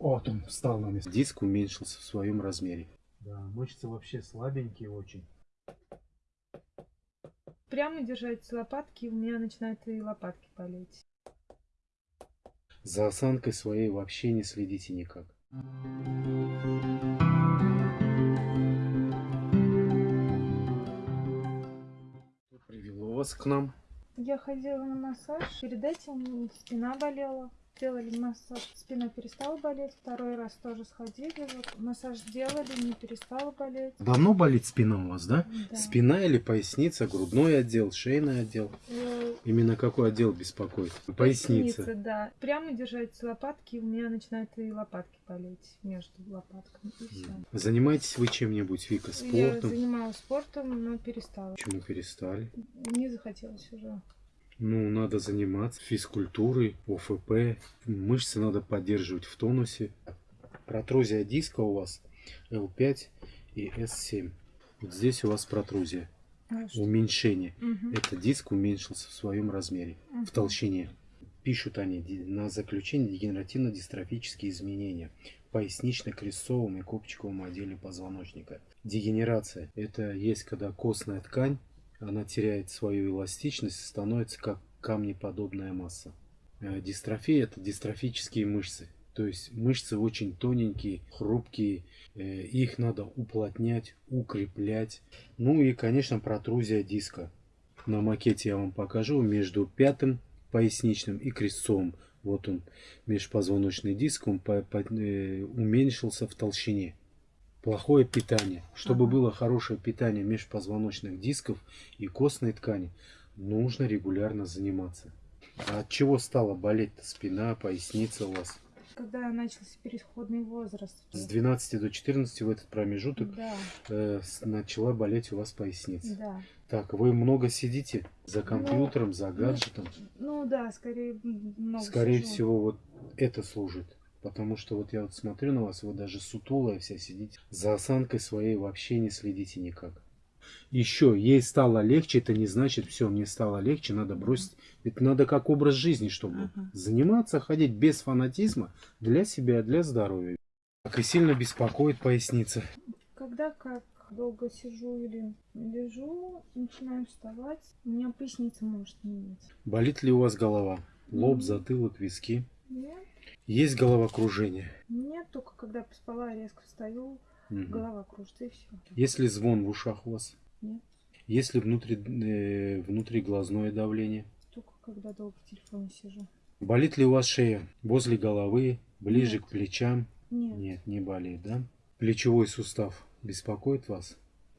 Вот он встал на место. Диск уменьшился в своем размере. Да, мышцы вообще слабенькие очень. Прямо держать лопатки, у меня начинают и лопатки болеть. За осанкой своей вообще не следите никак. Что привело вас к нам? Я ходила на массаж, перед этим спина болела. Сделали массаж, спина перестала болеть. Второй раз тоже сходили, вот массаж сделали, не перестала болеть. Давно болит спина у вас, да? Да. Спина или поясница, грудной отдел, шейный отдел? Э, Именно какой отдел беспокоит? Поясница. да. Прямо держать лопатки, у меня начинают и лопатки болеть между лопатками. И все. Занимаетесь вы чем-нибудь, Вика, Я спортом? занималась спортом, но перестала. Почему перестали? Не захотелось уже. Ну, надо заниматься физкультурой, ОФП. Мышцы надо поддерживать в тонусе. Протрузия диска у вас L5 и S7. Вот здесь у вас протрузия. А? Уменьшение. Мгм. Это диск уменьшился в своем размере, в Мгм. толщине. Пишут они на заключение дегенеративно-дистрофические изменения в пояснично-крестцовом и копчиковом отделе позвоночника. Дегенерация – это есть, когда костная ткань, она теряет свою эластичность и становится как камнеподобная масса. Э, Дистрофия – это дистрофические мышцы. То есть мышцы очень тоненькие, хрупкие, э, их надо уплотнять, укреплять. Ну и, конечно, протрузия диска. На макете я вам покажу между пятым поясничным и крестцовым. Вот он, межпозвоночный диск, он э, уменьшился в толщине. Плохое питание. Чтобы Ага. было хорошее питание межпозвоночных дисков и костной ткани, нужно регулярно заниматься. А от чего стала болеть спина, поясница у вас? Когда начался переходный возраст. С 12 до 14 в этот промежуток Да, э, начала болеть у вас поясница. да. Так, вы много сидите за компьютером, за гаджетом? Ну да, скорее много Скорее сижу. всего, вот это служит. Потому что вот я вот смотрю на вас, вы даже сутулая вся сидите. За осанкой своей вообще не следите никак. Еще, ей стало легче, это не значит, все, мне стало легче, надо бросить. Это надо как образ жизни, чтобы Ага. заниматься, ходить без фанатизма для себя, для здоровья. Так и сильно беспокоит поясница. Когда как долго сижу или лежу, начинаю вставать, у меня поясница может меняться. Болит ли у вас голова? Лоб, затылок, виски? Нет, Есть головокружение? нет, только когда поспала, резко встаю, Мгм. голова кружится и все. Есть ли звон в ушах у вас? Нет. Есть ли внутри, э, внутриглазное давление? Только когда долго в телефоне сижу. Болит ли у вас шея? Возле головы? Ближе Нет. к плечам? Нет, Нет, не болит, да? Плечевой сустав беспокоит вас?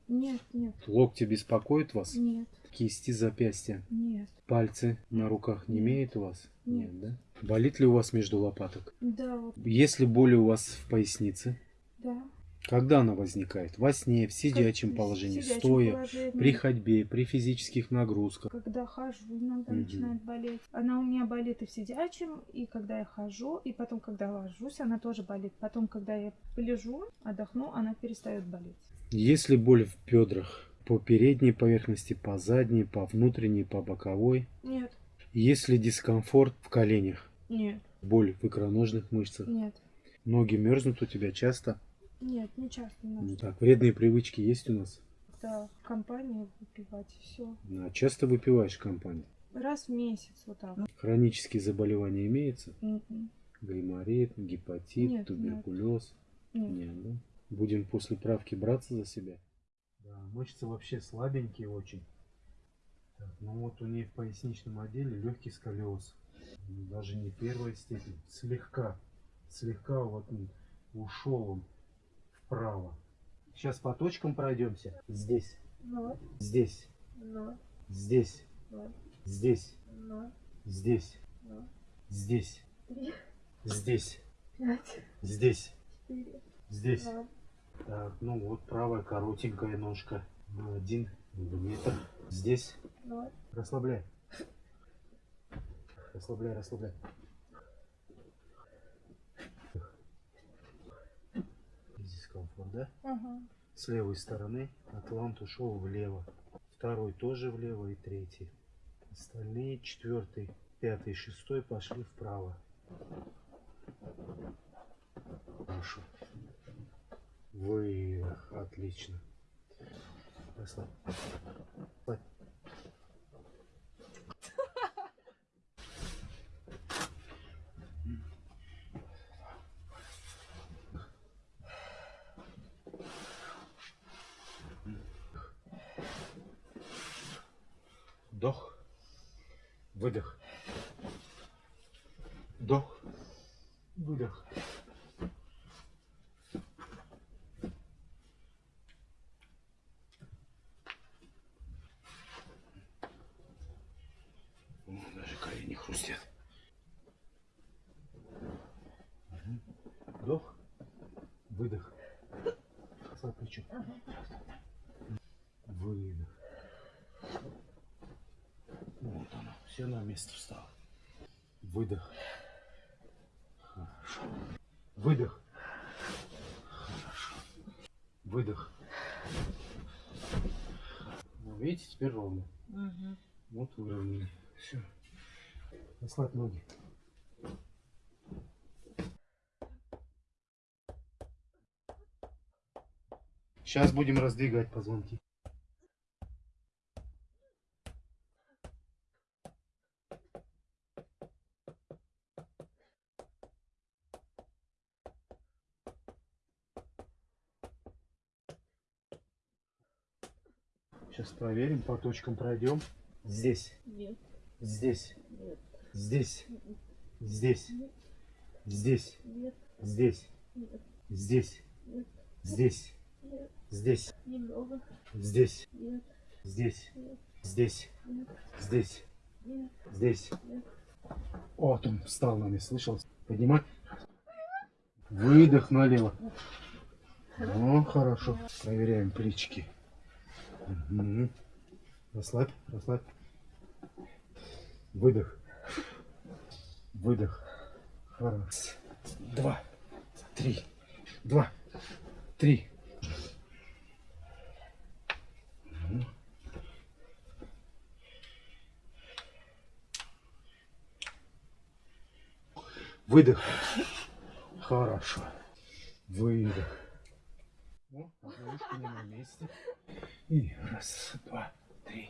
нет, нет, Локти беспокоит вас? нет, Кисти, запястья? нет. Пальцы на руках не Нет. имеют у вас? Нет. да? Болит ли у вас между лопаток? Да, Есть ли боли у вас в пояснице? да. Когда она возникает? Во сне, в сидячем Как- положении, в сидячем стоя, положении. при ходьбе, при физических нагрузках? Когда хожу, иногда Мгм. начинает болеть. Она у меня болит и в сидячем, и когда я хожу, и потом, когда ложусь, она тоже болит. Потом, когда я полежу, отдохну, она перестает болеть. Есть ли боль в бедрах? По передней поверхности, по задней, по внутренней, по боковой? Нет, Есть ли дискомфорт в коленях? Нет, Боль в икроножных мышцах? нет, Ноги мерзнут у тебя часто? нет, не часто. Ну так, вредные привычки есть у нас? Да, в компании выпивать, все. А часто выпиваешь в компании? Раз в месяц вот так. Хронические заболевания имеются? Мгм. Гайморит, гепатит, Нет, туберкулез? Нет. Нет, да? Будем после правки браться за себя? Да, мышцы вообще слабенькие очень. Так, ну вот у нее в поясничном отделе легкий сколиоз. Даже не первая степень. Слегка. Слегка вот ушел он вправо. Сейчас по точкам пройдемся. Здесь. Ноль, Здесь. ноль, Здесь. ноль, Здесь. ноль, Здесь. ноль, Здесь. три, Здесь. пять, Здесь. четыре, Здесь. ноль. Так, ну вот правая коротенькая ножка. На один миллиметр. Здесь. ноль. Расслабляй. Расслабляй, расслабляй. Дискомфорт, да? Ага. С левой стороны атлант ушел влево. Второй тоже влево и третий. Остальные четвертый, пятый, шестой пошли вправо. Хорошо. Выдох. Отлично. Расслабь. Расслабь. Вдох. Выдох. Вдох. Выдох. Даже колени хрустят. Вдох. Выдох. Расслабь плечо. Выдох. Вот оно. Все на место встало. Выдох. Хорошо. Выдох. Хорошо. Выдох. Ну, видите, теперь ровно. Мгм. Вот выровняли. Все. Расслабь ноги. Сейчас будем раздвигать позвонки. Сейчас проверим, по точкам пройдем. Здесь, Нет, здесь, нет, здесь, здесь, здесь, нет, здесь, нет, здесь, нет, здесь, нет, здесь, немного, здесь, нет, здесь, нет, здесь, нет, здесь, нет, здесь. нет. Вот он встал на место, слышал? Поднимай. Выдох налево. О, хорошо. Проверяем плечики. Расслабь, расслабь. Выдох. Выдох. Раз, два, три, два, три. Выдох. Хорошо. Выдох. О, на месте. И раз, два, три.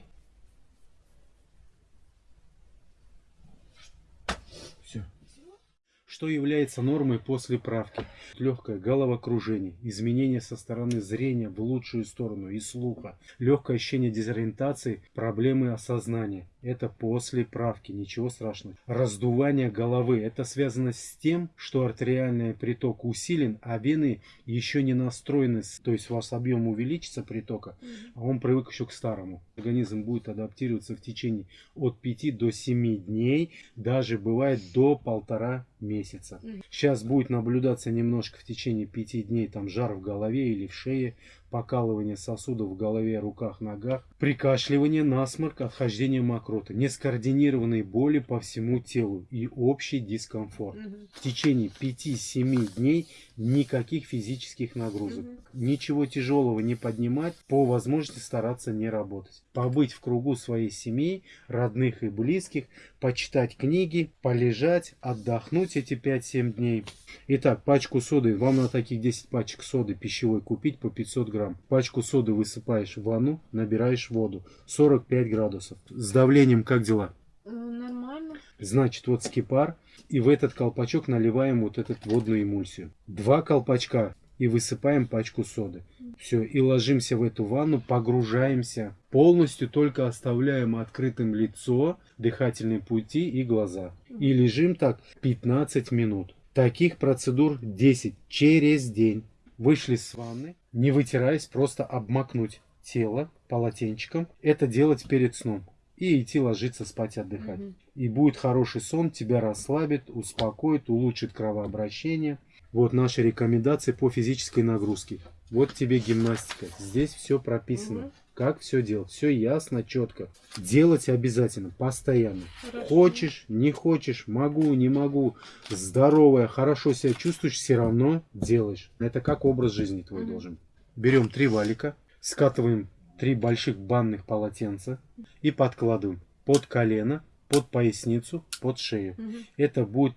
Что является нормой после правки? Легкое головокружение, изменение со стороны зрения в лучшую сторону и слуха, легкое ощущение дезориентации, проблемы осознания. Это после правки, ничего страшного. Раздувание головы. Это связано с тем, что артериальный приток усилен, а вены еще не настроены. То есть у вас объем увеличится притока, а он привык еще к старому. Организм будет адаптироваться в течение от 5 до 7 дней, даже бывает до полтора месяца. Сейчас будет наблюдаться немножко в течение 5 дней там жар в голове или в шее, покалывание сосудов в голове, руках, ногах, прикашливание, насморк, отхождение мокроты, нескоординированные боли по всему телу и общий дискомфорт. Мгм. В течение 5-7 дней никаких физических нагрузок. Мгм. Ничего тяжелого не поднимать, по возможности стараться не работать. Побыть в кругу своей семьи, родных и близких, почитать книги, полежать, отдохнуть эти 5-7 дней. Итак, пачку соды, вам на таких 10 пачек соды пищевой купить по 500 грамм. Пачку соды высыпаешь в ванну, набираешь воду. 45 градусов. С давлением как дела? Э, Нормально. Значит, вот скипар, и в этот колпачок наливаем вот эту водную эмульсию. Два колпачка и высыпаем пачку соды. Все, и ложимся в эту ванну, погружаемся. Полностью только оставляем открытым лицо, дыхательные пути и глаза. И лежим так 15 минут. Таких процедур 10 через день. Вышли с ванны, не вытираясь, просто обмакнуть тело полотенчиком. Это делать перед сном. И идти ложиться спать, отдыхать. Мгм. И будет хороший сон, тебя расслабит, успокоит, улучшит кровообращение. Вот наши рекомендации по физической нагрузке. Вот тебе гимнастика. Здесь все прописано. Мгм. Как все делать. Все ясно, четко. Делать обязательно, постоянно. Хорошо. Хочешь, не хочешь, могу, не могу. Здоровая, хорошо себя чувствуешь, все равно делаешь. Это как образ жизни твой должен. Берем три валика, скатываем три больших банных полотенца и подкладываем под колено, под поясницу, под шею. Мгм. Это будет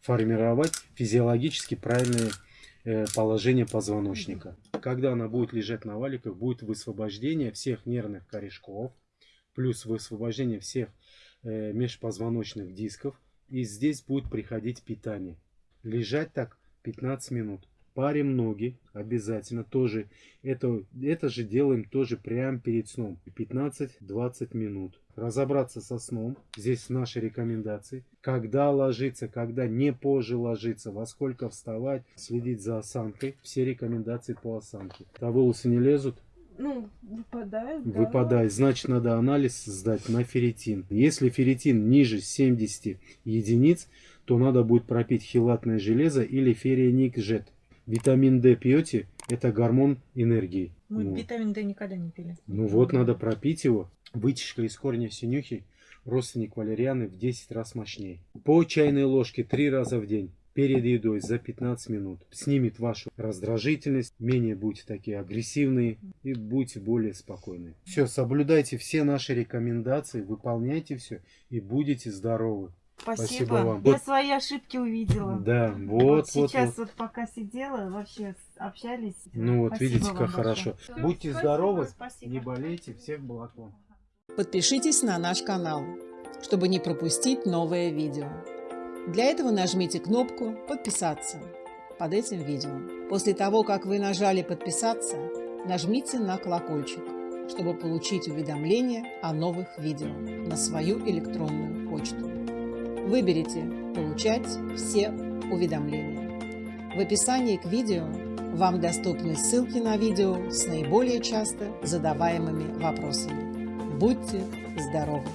формировать физиологически правильные э, положение позвоночника. Когда она будет лежать на валиках, будет высвобождение всех нервных корешков, плюс высвобождение всех э, межпозвоночных дисков. И здесь будет приходить питание. Лежать так 15 минут. Парим ноги обязательно тоже. Это, это же делаем тоже прямо перед сном. 15-20 минут. Разобраться со сном. Здесь наши рекомендации. Когда ложиться, когда не позже ложиться, во сколько вставать, следить за осанкой. Все рекомендации по осанке. А волосы не лезут? Ну, выпадает, да. Выпадает. Значит, надо анализ сдать на ферритин. Если ферритин ниже 70 единиц, то надо будет пропить хилатное железо или ферриникжет. Витамин D пьете, это гормон энергии. Мы Вот. витамин D никогда не пили. Ну вот, надо пропить его. Вытяжка из корня синюхи, родственник валерианы в 10 раз мощнее. По чайной ложке 3 раза в день. Перед едой за 15 минут. Снимет вашу раздражительность, менее будете такие агрессивные и будете более спокойны. Все, соблюдайте все наши рекомендации, выполняйте все и будете здоровы. Спасибо. Спасибо вам. Я Вот. свои ошибки увидела. Да, Вот вот, вот, сейчас вот. вот. пока сидела, вообще общались. Ну вот, Спасибо видите, как большое. хорошо. Всё, Будьте спасибо, здоровы, спасибо. не болейте, всех благ вам. Подпишитесь на наш канал, чтобы не пропустить новое видео. Для этого нажмите кнопку «Подписаться» под этим видео. После того, как вы нажали «Подписаться», нажмите на колокольчик, чтобы получить уведомления о новых видео на свою электронную почту. Выберите «Получать все уведомления». В описании к видео вам доступны ссылки на видео с наиболее часто задаваемыми вопросами. Будьте здоровы!